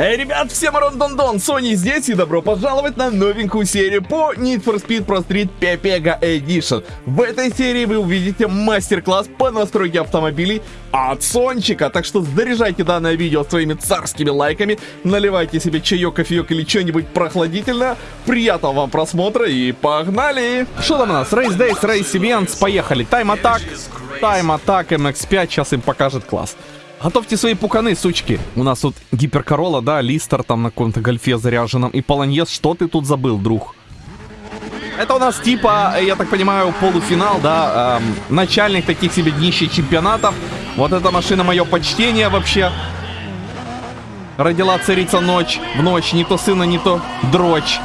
Эй, ребят, всем Рон-Дон-Дон, Sony здесь и добро пожаловать на новенькую серию по Need for Speed Pro Street Pepega Edition. В этой серии вы увидите мастер-класс по настройке автомобилей от Сончика, так что заряжайте данное видео своими царскими лайками, наливайте себе чаек, кофеек или что-нибудь прохладительное. Приятного вам просмотра и погнали! Что там у нас? Race Days, Race Events, поехали. Time Attack, Time Attack MX-5, сейчас им покажет класс. Готовьте свои пуканы, сучки. У нас тут гиперкорола, да, листер там на каком-то гольфе заряженном. И полонез, что ты тут забыл, друг? Это у нас типа, я так понимаю, полуфинал, да, эм, начальник таких себе днищий чемпионатов. Вот эта машина мое почтение вообще. Родила царица ночь, в ночь, не то сына, не то дрочь.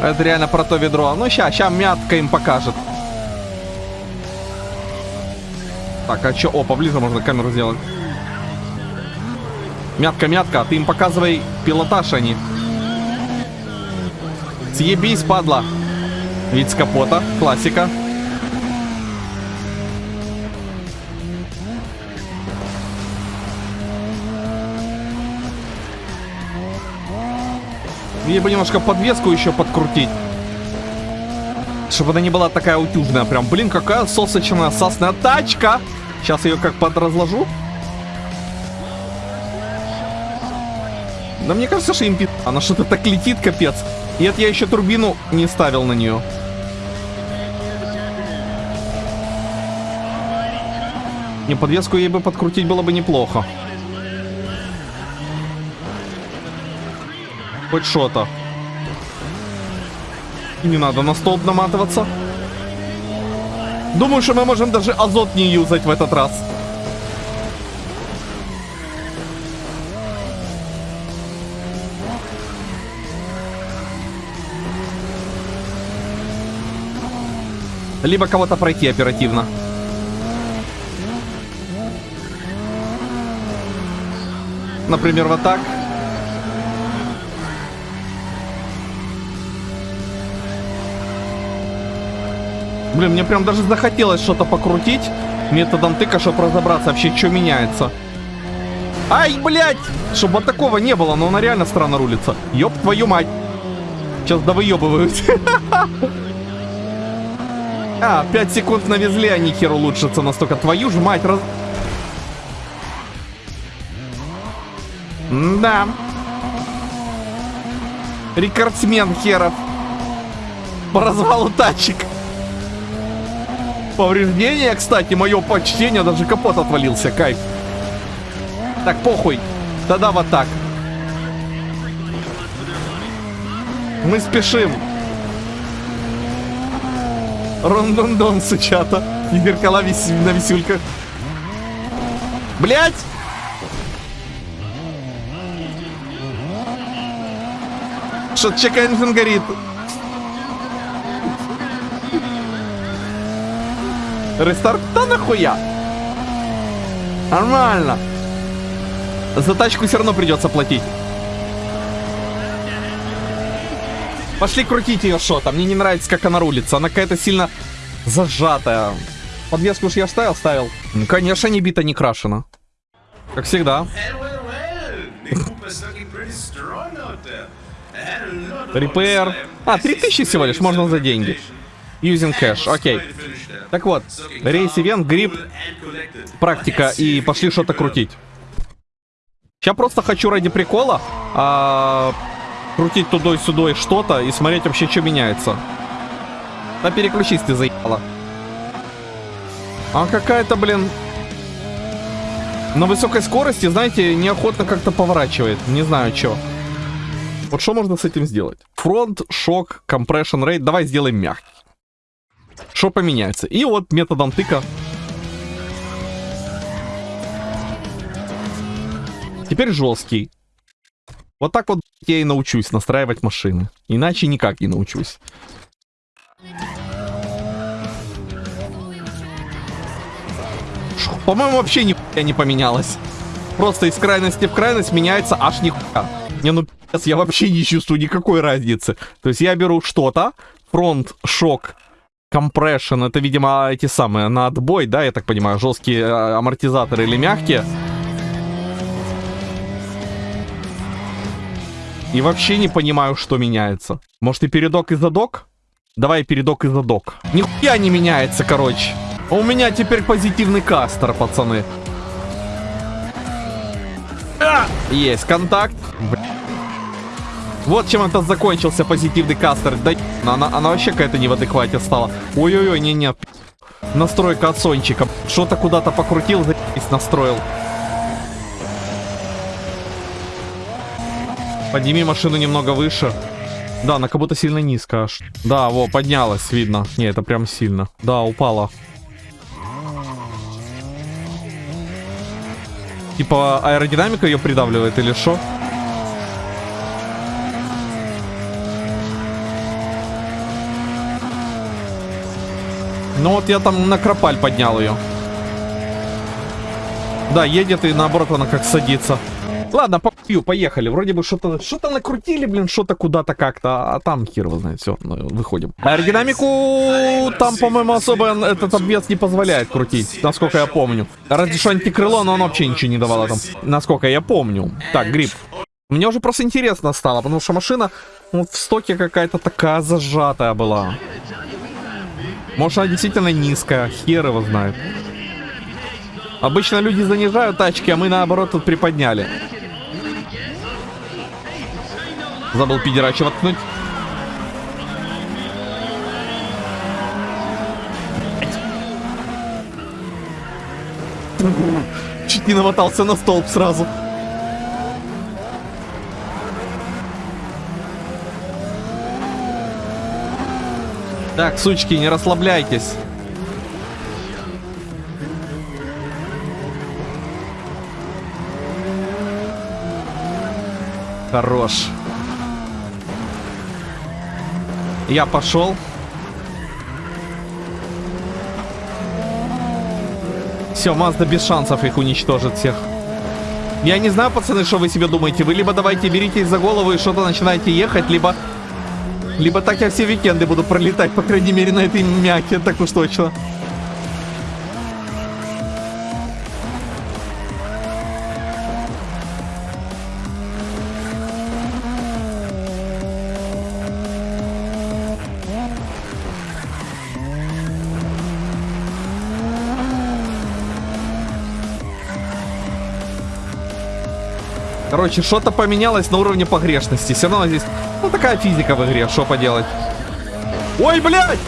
Это реально про то ведро. Ну, ща, ща мятка им покажет. Так, а чё? О, поближе можно камеру сделать. Мятка, мятка, ты им показывай пилотаж они. Съебись, падла. Вид с капота, классика. Ей бы немножко подвеску еще подкрутить. Чтобы она не была такая утюжная. Прям, блин, какая сосочная, сосная тачка. Сейчас ее как подразложу. Да мне кажется, что им пи... Она что-то так летит, капец. И это я еще турбину не ставил на нее. Не, подвеску ей бы подкрутить было бы неплохо. Хоть что-то. Не надо на столб наматываться. Думаю, что мы можем даже азот не юзать в этот раз. Либо кого-то пройти оперативно. Например, вот так. Блин, мне прям даже захотелось что-то покрутить методом тыка, чтобы разобраться вообще, что меняется. Ай, блядь! Чтобы вот такого не было, но она реально странно рулится. Ёб твою мать. Сейчас довыебываюсь. А, 5 секунд навезли, а не хер улучшится настолько. Твою же мать, раз... Да. Рекордсмен херов. По развалу тачек. Повреждение, кстати, мое почтение, даже капот отвалился, кайф. Так, похуй. Тогда вот так. Мы спешим. Рондондон, сучата. И зеркала вис на висюльках. Блять! Что-то чекай горит. Рестарт? Да нахуя? Нормально. За тачку все равно придется платить. Пошли крутить ее шота. Мне не нравится, как она рулится. Она какая-то сильно зажатая. Подвеску уж я ставил, ставил. Ну, конечно, не бита, не крашена. Как всегда. Репейр. А, 3000 всего лишь, можно за деньги. Using cash, окей. Так вот, рейс ивент, грипп, практика и пошли что-то крутить. Сейчас просто хочу ради прикола а, крутить туда и сюда что-то и смотреть вообще, что меняется. Да переключись ты, заебала. А какая-то, блин... На высокой скорости, знаете, неохотно как-то поворачивает. Не знаю, что. Вот что можно с этим сделать? Фронт, шок, компрессион рейд. Давай сделаем мягкий. Что поменяется? И вот методом тыка. Теперь жесткий. Вот так вот я и научусь настраивать машины. Иначе никак не научусь. По-моему, вообще нихуя не поменялось. Просто из крайности в крайность меняется аж нихуя. Не, ну я вообще не чувствую никакой разницы. То есть я беру что-то, фронт, шок, Compression, это, видимо, эти самые, на отбой, да, я так понимаю, жесткие э, амортизаторы или мягкие. И вообще не понимаю, что меняется. Может и передок и задок? Давай передок и задок. Нихуя не меняется, короче. А у меня теперь позитивный кастер, пацаны. А! Есть контакт. Бля. Вот чем это закончился позитивный кастер. Да она, она вообще какая-то не в адеквате стала. Ой-ой-ой, не-не. Настройка от Сончика. Что-то куда-то покрутил, за***сь настроил. Подними машину немного выше. Да, она как будто сильно низко аж. Да, во, поднялась, видно. Не, это прям сильно. Да, упала. Типа аэродинамика ее придавливает или что? Ну вот я там на кропаль поднял ее. Да, едет и наоборот она как садится. Ладно, попью, поехали. Вроде бы что-то что-то накрутили, блин, что-то куда-то как-то, а там хер его знает. Все, ну, выходим. Аэродинамику там, по-моему, особо этот обвес не позволяет крутить, насколько я помню. Разве что антикрыло, но оно вообще ничего не давало там, насколько я помню. Так, гриб. Мне уже просто интересно стало, потому что машина вот в стоке какая-то такая зажатая была. Может, она действительно низкая, хер его знает. Обычно люди занижают тачки, а мы наоборот тут приподняли. Забыл пидерача воткнуть. Чуть не намотался на столб сразу. Так, сучки, не расслабляйтесь. Хорош. Я пошел. Все, Мазда без шансов их уничтожит всех. Я не знаю, пацаны, что вы себе думаете. Вы либо давайте беритесь за голову и что-то начинаете ехать, либо... Либо так я все викенды буду пролетать, по крайней мере, на этой мяке, так уж точно. Короче, что-то поменялось на уровне погрешности. Все равно здесь, ну, такая физика в игре, что поделать. Ой, блядь!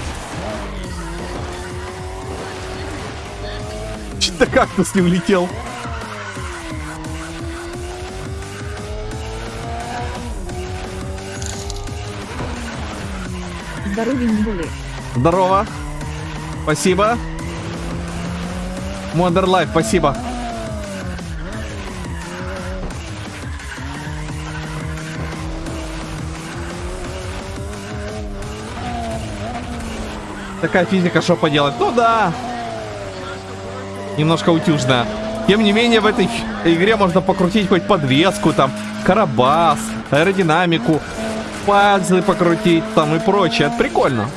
Что-то кактус не улетел. Здоровья не были. Здорово. Спасибо. Life, спасибо. Такая физика, что поделать? Ну да. Немножко утюжная. Тем не менее, в этой игре можно покрутить хоть подвеску, там, карабас, аэродинамику, пазлы покрутить там и прочее. Это прикольно.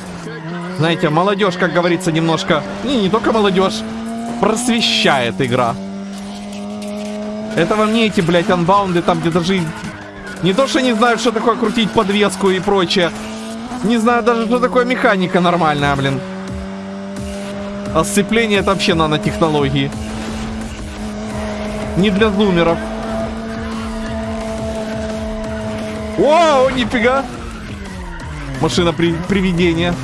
Знаете, молодежь, как говорится, немножко... Не, не только молодежь. Просвещает игра. Это вам не эти, блядь, анбаунды, там, где даже... Не то, что не знают, что такое крутить подвеску и прочее. Не знаю даже, что такое механика нормальная, блин. А сцепление это вообще нанотехнологии. Не для зумеров. Вау, нифига. Машина при привидения.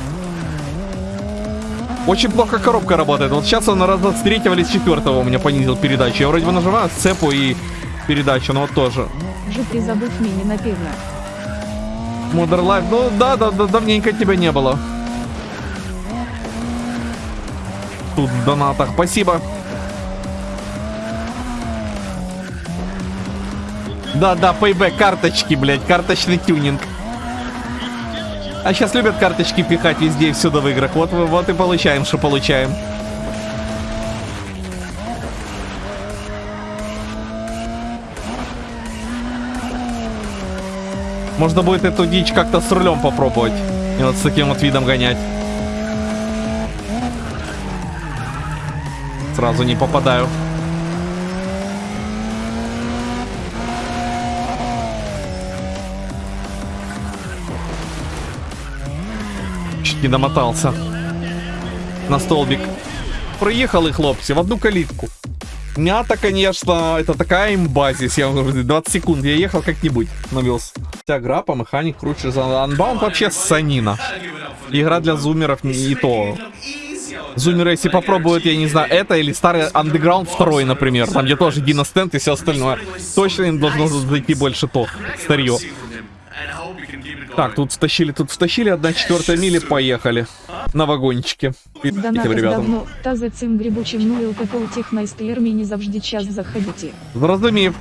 Очень плохо коробка работает. Вот сейчас он раза с третьего или с четвертого у меня понизил передачу. Я вроде бы нажимаю сцепу и передачу, но вот тоже. Жити забудь мені напевно. Modern Life. Ну да, да, да, давненько тебя не было. Тут в донатах. Спасибо. Да, да, payback, карточки, блядь, карточный тюнинг. А сейчас любят карточки пихать везде и всюду в играх. Вот, вот и получаем, что получаем. Можно будет эту дичь как-то с рулем попробовать. И вот с таким вот видом гонять. Сразу не попадаю. Чуть не домотался. На столбик. Проехал и хлопцы в одну калитку. Мята, конечно, это такая имба здесь. Я 20 секунд. Я ехал как-нибудь. Навелся Вся игра по механик круче за Unbound вообще санина. Игра для зумеров не и то. Зумеры, если попробуют, я не знаю, это или старый Underground 2, например, там где тоже Дина Стенд и все остальное, точно им должно зайти больше то, старье. Так, тут втащили, тут втащили, одна четвертая мили, поехали. На вагончике. Донати Этим ребятам. давно, та за цим грибучим ну і у такого технайсклер мені завжди час заходите. Зрозумів.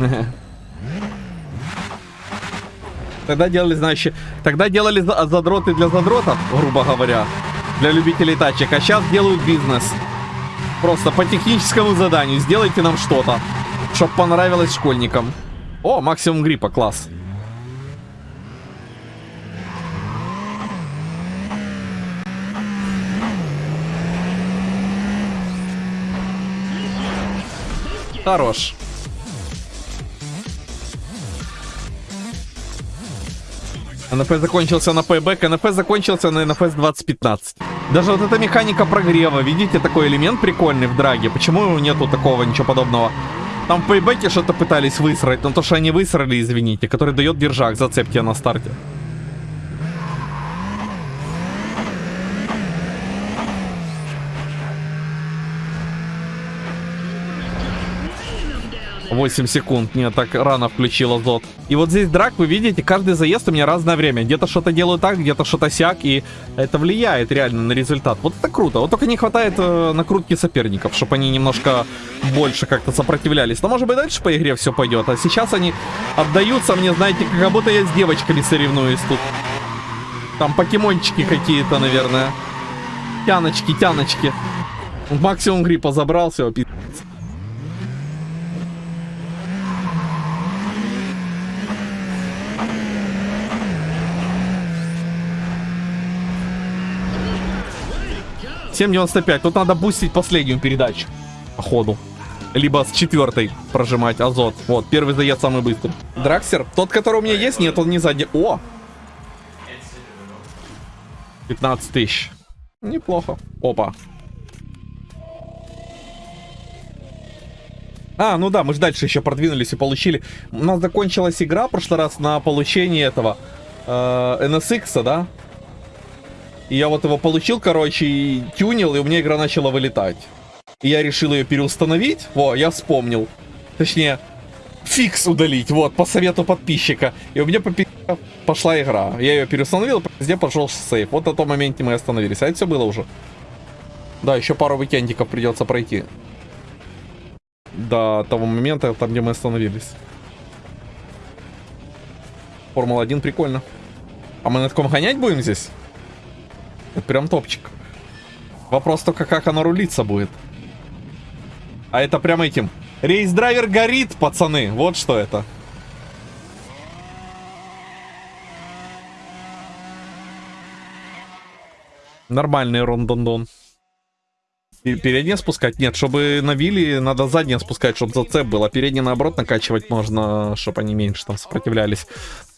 Тогда делали, значит, тогда делали за- задроты для задротов, грубо говоря, для любителей тачек, а сейчас делают бизнес. Просто по техническому заданию сделайте нам что-то, чтоб понравилось школьникам. О, максимум гриппа, класс. Хорош. НФ закончился на пейбэк, НФ закончился на НФС 2015. Даже вот эта механика прогрева, видите, такой элемент прикольный в драге. Почему нету такого, ничего подобного? Там в пейбэке что-то пытались высрать, но то, что они высрали, извините, который дает держак, зацепки на старте. 8 секунд. Нет, так рано включила зод. И вот здесь драк, вы видите, каждый заезд у меня разное время. Где-то что-то делаю так, где-то что-то сяк, и это влияет реально на результат. Вот это круто. Вот только не хватает э, накрутки соперников, чтобы они немножко больше как-то сопротивлялись. Но может быть дальше по игре все пойдет. А сейчас они отдаются мне, знаете, как будто я с девочками соревнуюсь тут. Там покемончики какие-то, наверное. Тяночки, тяночки. Максимум гриппа забрался. пиздец. 7.95. Тут надо бустить последнюю передачу. Походу. Либо с четвертой прожимать азот. Вот, первый заезд самый быстрый. Драксер, тот, который у меня есть, нет, он не сзади. О! 15 тысяч. Неплохо. Опа. А, ну да, мы же дальше еще продвинулись и получили. У нас закончилась игра в прошлый раз на получение этого э, NSX, да? И я вот его получил, короче, и тюнил, и у меня игра начала вылетать. И я решил ее переустановить. Во, я вспомнил. Точнее, фикс удалить, вот, по совету подписчика. И у меня по пошла игра. Я ее переустановил, везде пошел save. Вот на том моменте мы остановились. А это все было уже. Да, еще пару уикендиков придется пройти. До того момента, там, где мы остановились. Формула-1 прикольно. А мы на таком гонять будем здесь? Это прям топчик. Вопрос только, как оно рулиться будет. А это прям этим. Race Driver GRID, пацаны. Вот что это. Нормальный рондондон. И переднее спускать? Нет, чтобы на вилли надо заднее спускать, чтобы зацеп был. А переднее наоборот накачивать можно, чтобы они меньше там сопротивлялись.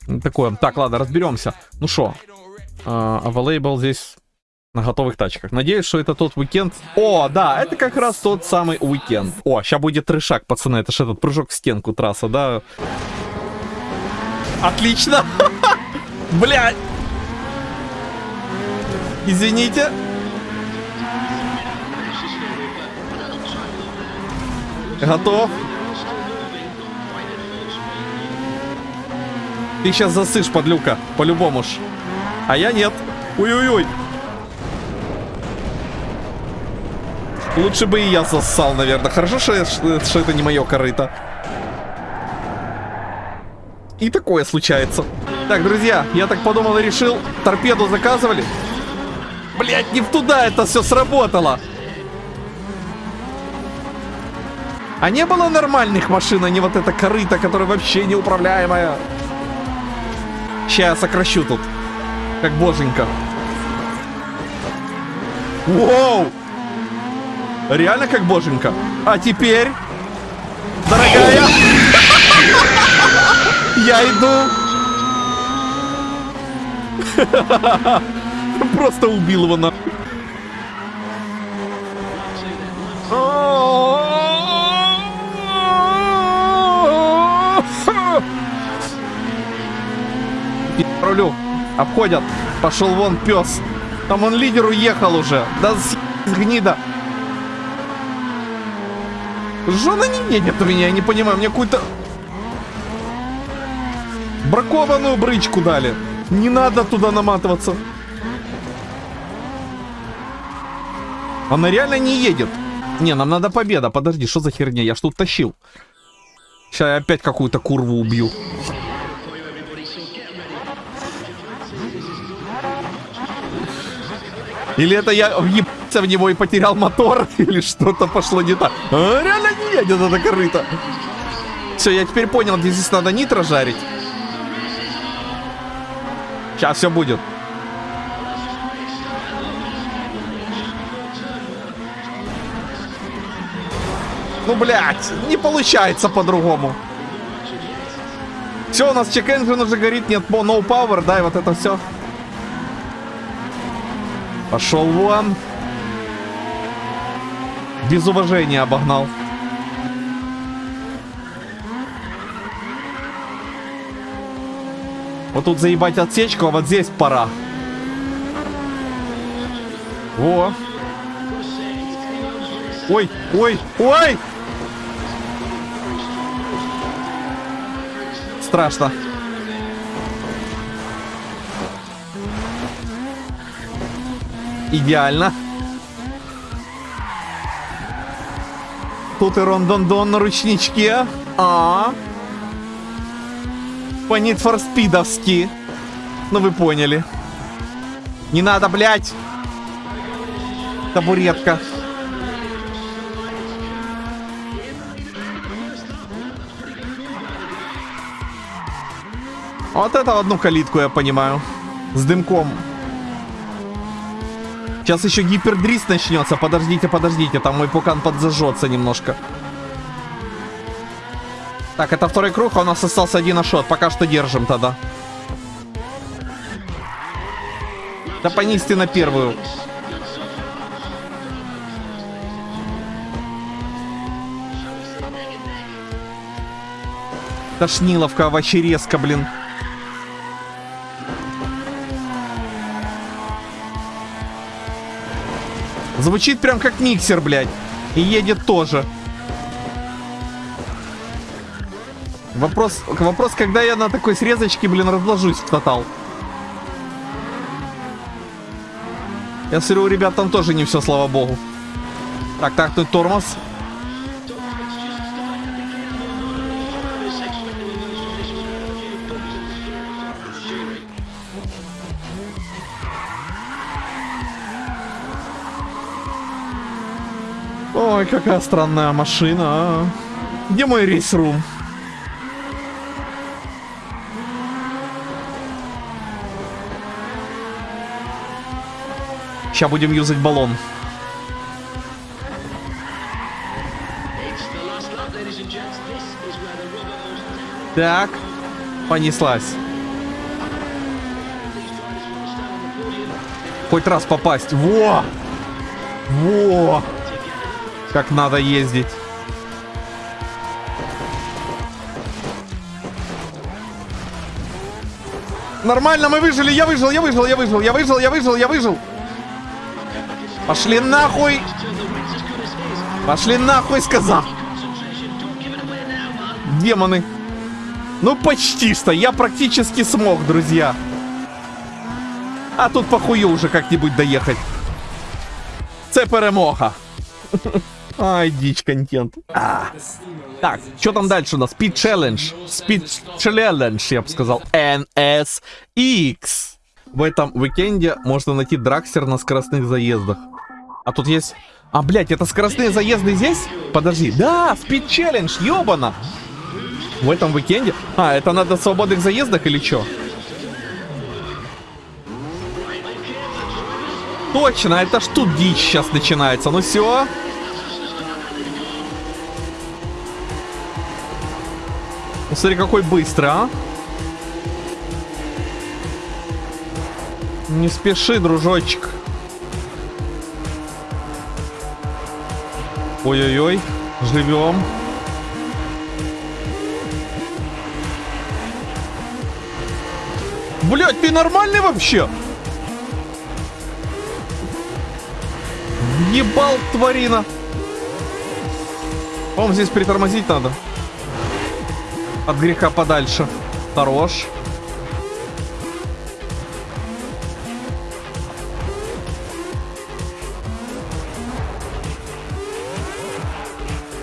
Ну, Такое. Так, ладно, разберемся. Ну что, available здесь на готовых тачках. Надеюсь, что это тот уикенд. О, да, это как раз тот самый уикенд. О, сейчас будет трешак, пацаны. Это же этот прыжок в стенку трасса, да? Отлично! Блядь! Извините. Готов. Ты сейчас засышь, подлюка. По-любому ж. А я нет. Ой-ой-ой. Лучше бы и я зассал, наверное. Хорошо, что, что это не мое корыто. И такое случается. Так, друзья, я так подумал и решил. Торпеду заказывали. Блять, не в туда это все сработало. А не было нормальных машин, а не вот эта корыта, которая вообще неуправляемая. Сейчас я сокращу тут. Как боженька. Воу! Реально как боженька. А теперь, дорогая, я иду. Просто убил его на... Рулю. Обходят. Пошел вон пес. Там он лидер уехал уже. Да с гнида. Жена не едет у меня, я не понимаю. Мне какую-то бракованную брычку дали. Не надо туда наматываться. Она реально не едет. Не, нам надо победа. Подожди, что за херня? Я тут тащил. Сейчас я опять какую-то курву убью. Или это я въебался в него и потерял мотор, или что-то пошло не так. А, реально не едет это корыто. Все, я теперь понял, где здесь надо нитро жарить. Сейчас все будет. Ну, блядь, не получается по-другому. Все, у нас чек engine уже горит, нет no power, да, и вот это все. Пошел вон. Без уважения обогнал. Вот тут заебать отсечку, а вот здесь пора. Во. Ой, ой, ой! Страшно. Идеально. Тут и рондондон на ручничке. А, -а, -а. По Need for. Ну вы поняли. Не надо, блядь. Табуретка. Вот это одну калитку я понимаю. С дымком. Сейчас еще гипердрист начнется. Подождите, подождите. Там мой пукан подзажжется немножко. Так, это второй круг, а у нас остался один ашот. Пока что держим тогда. Да понести на первую. Тошниловка вообще резко, блин. Звучит прям как миксер, блядь. И едет тоже. Вопрос, вопрос, когда я на такой срезочке, блин, разложусь в тотал. Я смотрю, у ребят там тоже не все, слава богу. Так, так, тут тормоз. Ой, какая странная машина. А. Где мой рейс-рум? Сейчас будем юзать баллон. Так, понеслась. Хоть раз попасть. Во! Во! Как надо ездить. Нормально, мы выжили, я выжил, я выжил, я выжил, я выжил, я выжил, я выжил. Пошли нахуй! Пошли нахуй, сказал! Демоны! Ну, почти что. Я практически смог, друзья. А тут похую уже как-нибудь доехать. Це перемога. Ай, дичь контент. А. Так, что там дальше у нас? Speed Challenge. Speed Challenge, я бы сказал. NSX. В этом уикенде можно найти драксер на скоростных заездах. А тут есть... А, блядь, это скоростные заезды здесь? Подожди. Да, Speed Challenge, ёбана. В этом уикенде? А, это надо в свободных заездах или что? Точно, это ж тут дичь сейчас начинается. Ну все. Смотри, какой быстрый, а. Не спеши, дружочек. Ой-ой-ой, живем. Блять, ты нормальный вообще? Ебал, тварина. По-моему, здесь притормозить надо. От греха подальше. Хорош.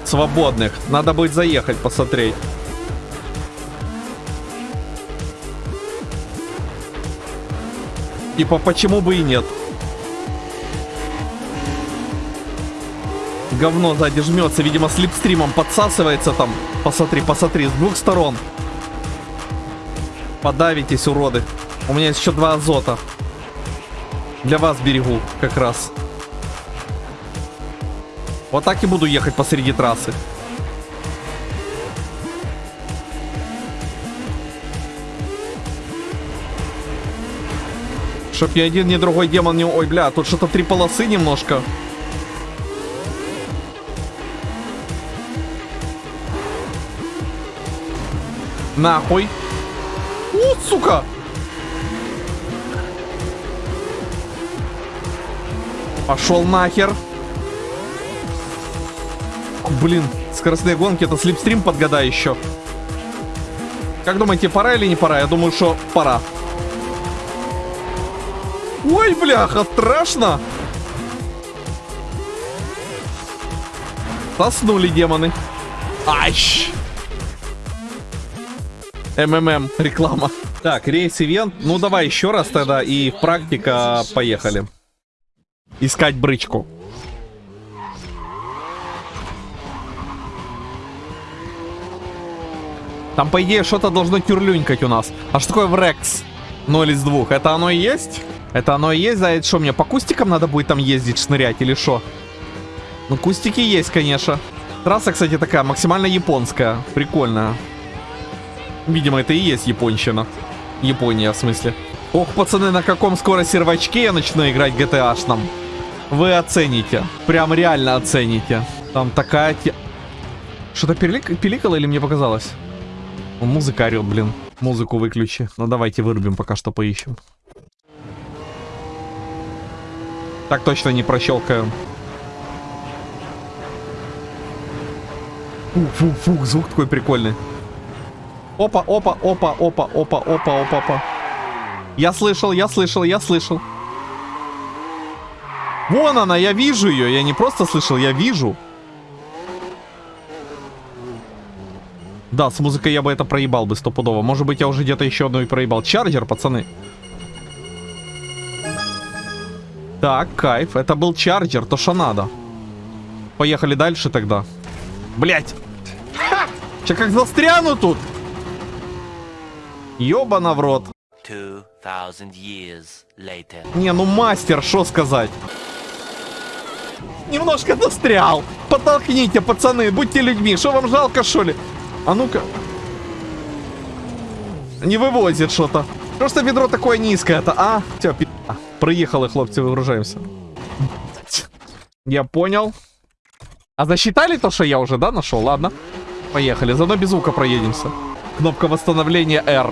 Свободных. Надо будет заехать, посмотреть. Типа, почему бы и нет? Говно сзади жмется, видимо, слепстримом подсасывается там. Посмотри, посмотри, с двух сторон. Подавитесь, уроды. У меня есть еще два азота. Для вас берегу, как раз. Вот так и буду ехать посреди трассы. Чтоб ни один, ни другой демон не... Ой, бля, тут что-то три полосы немножко. Нахуй. У, сука! Пошел нахер. Блин, скоростные гонки, это слепстрим подгадай еще. Как думаете, пора или не пора? Я думаю, что пора. Ой, бляха, страшно. Заснули демоны. Ащ! МММ, реклама. Так, рейс-ивент. Ну, давай еще раз тогда и практика, поехали. Искать брычку. Там, по идее, что-то должно тюрлюнькать у нас. А что такое врекс? 0 из 2. Это оно и есть? Это оно и есть, за это что, мне по кустикам надо будет там ездить, шнырять или что? Ну, кустики есть, конечно. Трасса, кстати, такая максимально японская. Прикольная. Видимо, это и есть японщина. Япония, в смысле. Ох, пацаны, на каком скоро сервачке я начну играть GTA-шном. Вы оцените. Прям реально оцените. Там такая... Что-то пилик... пиликало или мне показалось? Музыка орет, блин. Музыку выключи. Ну давайте вырубим, пока что поищем. Так точно не прощелкаем. Фух, фух, фух, звук такой прикольный. Опа, опа, опа, опа, опа, опа, опа, опа. Я слышал, я слышал, я слышал. Вон она, я вижу ее. Я не просто слышал, я вижу. Да, с музыкой я бы это проебал бы стопудово. Может быть, я уже где-то еще одну и проебал. Чарджер, пацаны. Так, кайф. Это был чарджер, то что надо. Поехали дальше тогда. Блять. Сейчас как застряну тут. Ёбана в рот. Не, ну мастер, что сказать. Немножко застрял. Подтолкните, пацаны, будьте людьми. Что вам жалко, что ли? А ну-ка. Не вывозит что-то. Просто ведро такое низкое-то, а? Все, пи***. Приехали, хлопцы, выгружаемся. Я понял. А засчитали то, что я уже, да, нашел? Ладно. Поехали, заодно без звука проедемся. Кнопка восстановления R.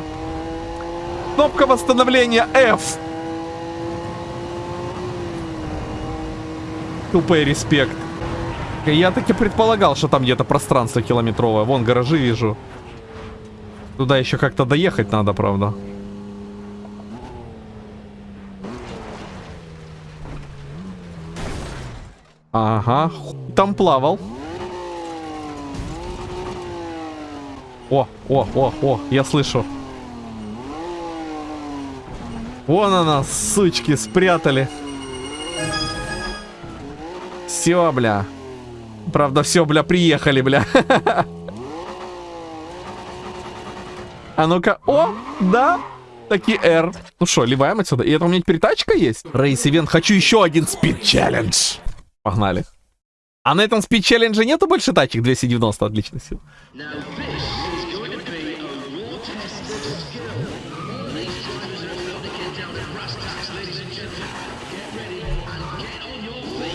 Кнопка восстановления F. Тупый респект. Я таки предполагал, что там где-то пространство километровое. Вон, гаражи вижу. Туда еще как-то доехать надо, правда. Ага, там плавал. О, о, о, о, я слышу. Вон она, сучки, спрятали. Все, бля. Правда, все, бля, приехали, бля. А ну-ка, о, да, таки R. Ну что, ливаем отсюда. И это у меня теперь тачка есть? Рейс Ивент, хочу еще один спид челлендж. Погнали. А на этом спид челлендже нету больше тачек? 290, отлично, все.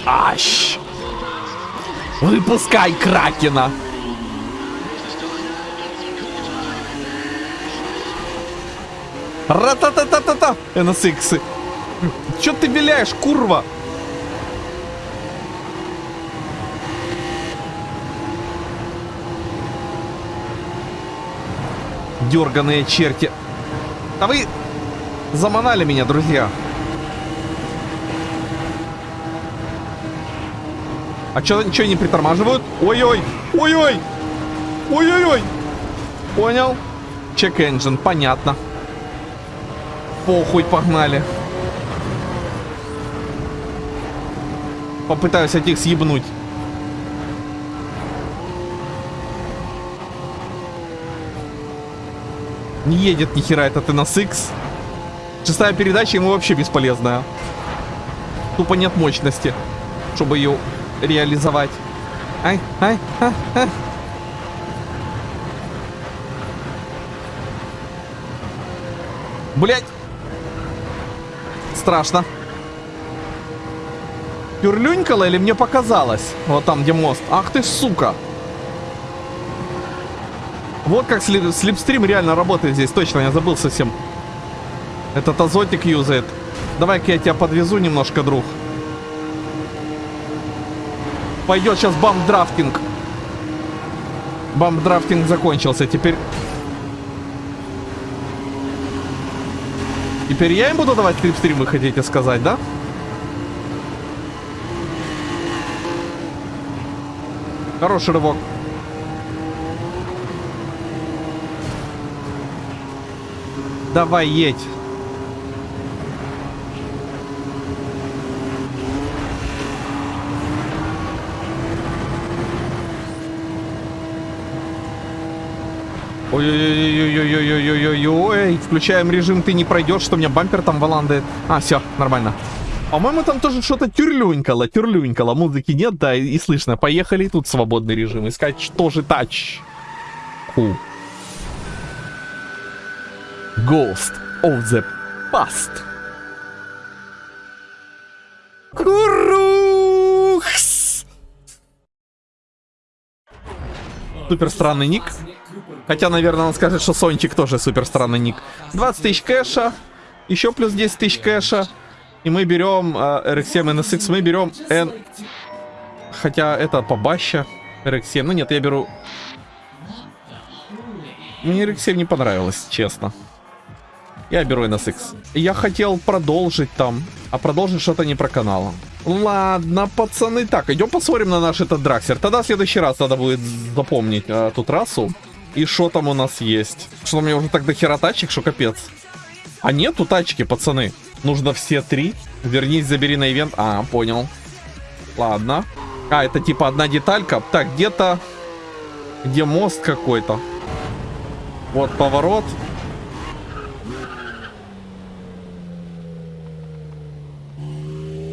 Ащ! Выпускай Кракена! Ра-та-та-та-та-та! NSX. Чё ты виляешь, курва? Дерганые черти. А вы заманали меня, друзья. А чё, ничего не притормаживают? Ой-ой! Ой-ой! Ой-ой-ой! Понял? Чек engine, понятно. Похуй, погнали. Попытаюсь этих съебнуть. Не едет ни хера этот NSX. Шестая передача ему вообще бесполезная. Тупо нет мощности, чтобы ее реализовать. Ай, ай, а, а. Блять. Страшно. Пюрлюнькала или мне показалось? Вот там, где мост. Ах ты, сука. Вот как слип slipstream реально работает здесь. Точно, я забыл совсем. Этот азотик use ает. Давай-ка я тебя подвезу немножко, друг. Пойдет сейчас bump drafting. Bump drafting закончился. Теперь... Теперь я им буду давать клипстрим, вы хотите сказать, да? Хороший рывок. Давай, едь. Ой-ой-ой-ой-ой-ой-ой-ой-ой. Включаем режим «Ты не пройдешь», что у меня бампер там валандает. А, все, нормально. По-моему, там тоже что-то тюрлюнькало, тюрлюнькало. Музыки нет, да, и, и слышно. Поехали, тут свободный режим. Искать, что же тач. Ху. Ghost of the Past. Курухс! Супер странный ник. Хотя, наверное, он скажет, что Сончик тоже супер странный ник. 20 тысяч кэша. Еще плюс 10 тысяч кэша. И мы берем э, RX-7 NSX. Мы берем N... Хотя это побаще. RX-7. Ну нет, я беру... Мне RX-7 не понравилось, честно. Я беру NSX. Я хотел продолжить там. А продолжить что-то не про канал. Ладно, пацаны. Так, идем посмотрим на наш этот драксер. Тогда в следующий раз надо будет запомнить э, ту трассу. И что там у нас есть? Что у меня уже так до хера тачек, что капец. А нету тачки, пацаны. Нужно все три. Вернись, забери на ивент. А, понял. Ладно. А, это типа одна деталька. Так, где-то... Где мост какой-то? Вот поворот.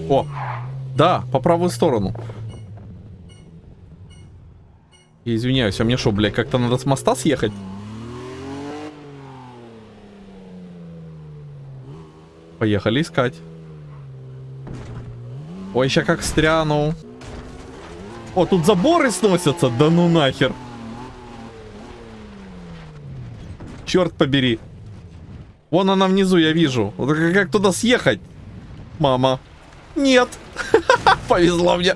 О, да, по правую сторону. Я извиняюсь, а мне что, блядь, как-то надо с моста съехать? Поехали искать. Ой, сейчас как стряну. О, тут заборы сносятся, да ну нахер. Черт побери. Вон она внизу, я вижу. Как туда съехать? Мама. Нет. Повезло мне.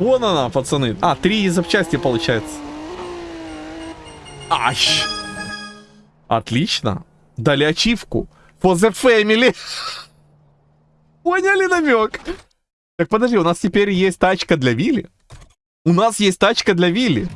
Вон она, пацаны. А, три запчасти получается. Ащ. Отлично. Дали ачивку. For the family. Поняли намек? Так подожди, у нас теперь есть тачка для Вилли. У нас есть тачка для Вилли.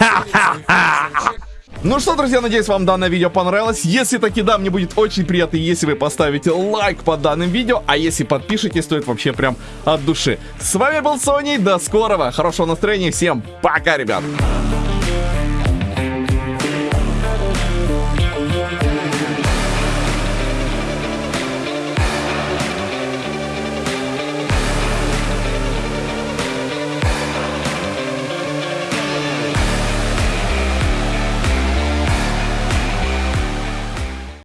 Ну что, друзья, надеюсь, вам данное видео понравилось. Если таки да, мне будет очень приятно, если вы поставите лайк под данным видео. А если подпишетесь, то это вообще прям от души. С вами был Сони, до скорого, хорошего настроения, всем пока, ребят.